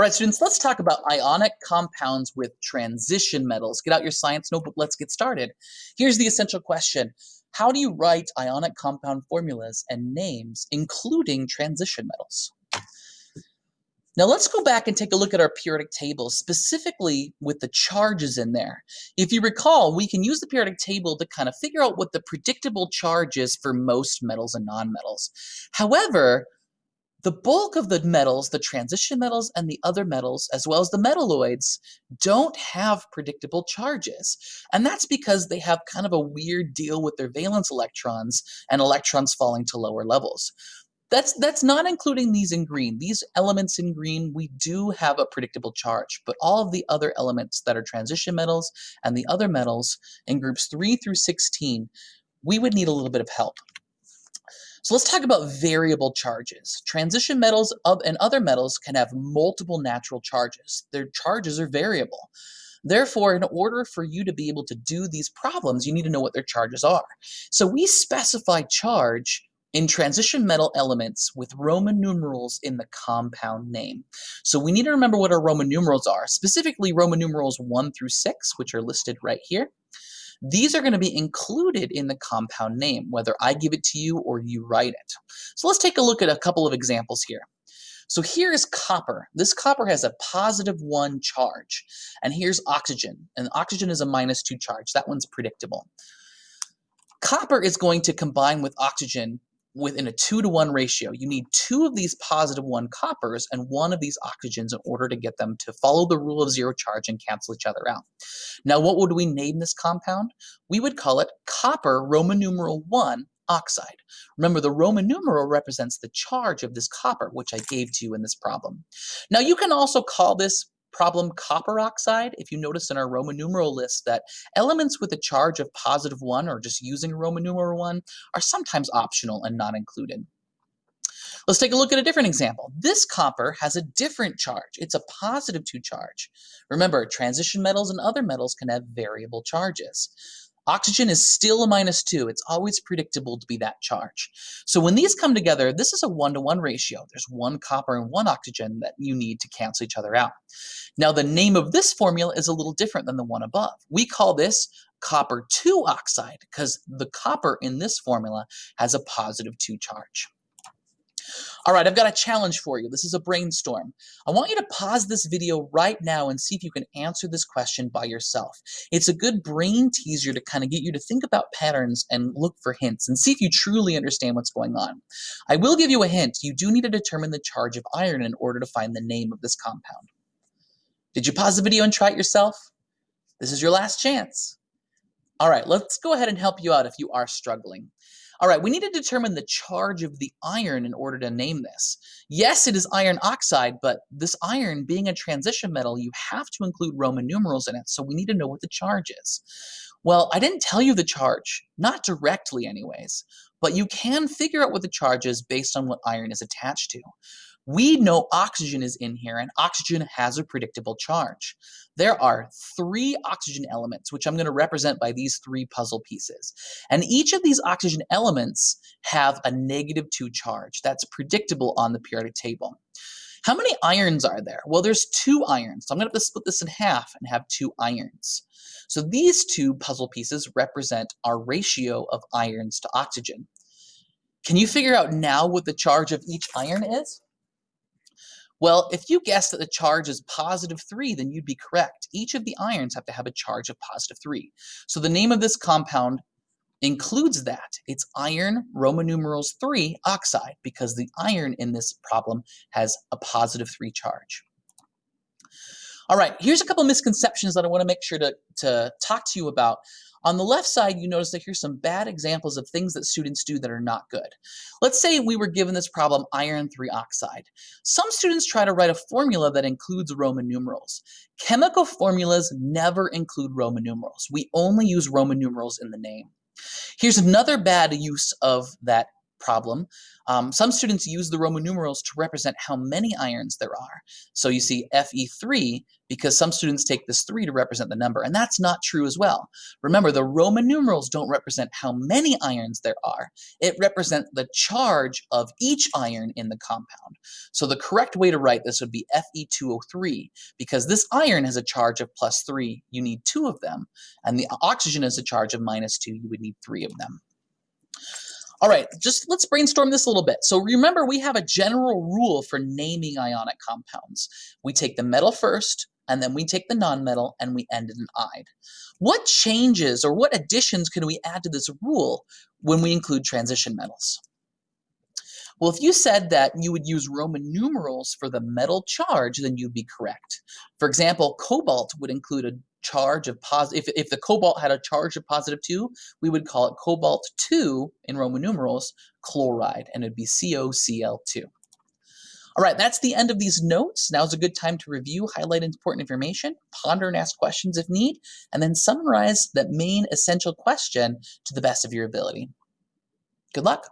All right, students, let's talk about ionic compounds with transition metals. Get out your science notebook, let's get started. Here's the essential question. How do you write ionic compound formulas and names, including transition metals? Now let's go back and take a look at our periodic table, specifically with the charges in there. If you recall, we can use the periodic table to kind of figure out what the predictable charge is for most metals and nonmetals. However, the bulk of the metals, the transition metals and the other metals, as well as the metalloids, don't have predictable charges. And that's because they have kind of a weird deal with their valence electrons and electrons falling to lower levels. That's, that's not including these in green. These elements in green, we do have a predictable charge, but all of the other elements that are transition metals and the other metals in groups 3 through 16, we would need a little bit of help. So let's talk about variable charges. Transition metals and other metals can have multiple natural charges. Their charges are variable. Therefore, in order for you to be able to do these problems, you need to know what their charges are. So we specify charge in transition metal elements with Roman numerals in the compound name. So we need to remember what our Roman numerals are, specifically Roman numerals 1 through 6, which are listed right here. These are going to be included in the compound name, whether I give it to you or you write it. So let's take a look at a couple of examples here. So here is copper. This copper has a positive one charge. And here's oxygen. And oxygen is a minus two charge. That one's predictable. Copper is going to combine with oxygen within a two to one ratio. You need two of these positive one coppers and one of these oxygens in order to get them to follow the rule of zero charge and cancel each other out. Now, what would we name this compound? We would call it copper Roman numeral one oxide. Remember, the Roman numeral represents the charge of this copper, which I gave to you in this problem. Now, you can also call this problem copper oxide, if you notice in our Roman numeral list that elements with a charge of positive 1 or just using Roman numeral 1 are sometimes optional and not included. Let's take a look at a different example. This copper has a different charge. It's a positive 2 charge. Remember, transition metals and other metals can have variable charges. Oxygen is still a minus 2. It's always predictable to be that charge. So when these come together, this is a one-to-one -one ratio. There's one copper and one oxygen that you need to cancel each other out. Now the name of this formula is a little different than the one above. We call this copper 2 oxide because the copper in this formula has a positive 2 charge. All right, I've got a challenge for you. This is a brainstorm. I want you to pause this video right now and see if you can answer this question by yourself. It's a good brain teaser to kind of get you to think about patterns and look for hints and see if you truly understand what's going on. I will give you a hint. You do need to determine the charge of iron in order to find the name of this compound. Did you pause the video and try it yourself? This is your last chance. All right, let's go ahead and help you out if you are struggling. All right, we need to determine the charge of the iron in order to name this. Yes, it is iron oxide, but this iron being a transition metal, you have to include Roman numerals in it, so we need to know what the charge is. Well, I didn't tell you the charge, not directly anyways, but you can figure out what the charge is based on what iron is attached to. We know oxygen is in here and oxygen has a predictable charge. There are three oxygen elements, which I'm going to represent by these three puzzle pieces. And each of these oxygen elements have a negative two charge. That's predictable on the periodic table. How many irons are there? Well, there's two irons. So I'm going to have to split this in half and have two irons. So these two puzzle pieces represent our ratio of irons to oxygen. Can you figure out now what the charge of each iron is? Well, if you guess that the charge is positive 3, then you'd be correct. Each of the irons have to have a charge of positive 3. So the name of this compound includes that. It's iron Roman numerals 3 oxide because the iron in this problem has a positive 3 charge. All right, here's a couple misconceptions that I want to make sure to, to talk to you about on the left side, you notice that here's some bad examples of things that students do that are not good. Let's say we were given this problem, iron 3 oxide. Some students try to write a formula that includes Roman numerals. Chemical formulas never include Roman numerals. We only use Roman numerals in the name. Here's another bad use of that problem, um, some students use the Roman numerals to represent how many ions there are. So you see Fe3 because some students take this 3 to represent the number, and that's not true as well. Remember, the Roman numerals don't represent how many ions there are. It represents the charge of each iron in the compound. So the correct way to write this would be Fe2O3 because this iron has a charge of plus 3, you need two of them, and the oxygen has a charge of minus 2, you would need three of them. All right, just let's brainstorm this a little bit. So remember, we have a general rule for naming ionic compounds. We take the metal first, and then we take the nonmetal, and we end in an "ide." What changes or what additions can we add to this rule when we include transition metals? Well, if you said that you would use Roman numerals for the metal charge, then you'd be correct. For example, cobalt would include a charge of positive, if, if the cobalt had a charge of positive 2, we would call it cobalt 2 in Roman numerals chloride, and it'd be CoCl2. All right, that's the end of these notes. Now's a good time to review, highlight important information, ponder and ask questions if need, and then summarize that main essential question to the best of your ability. Good luck.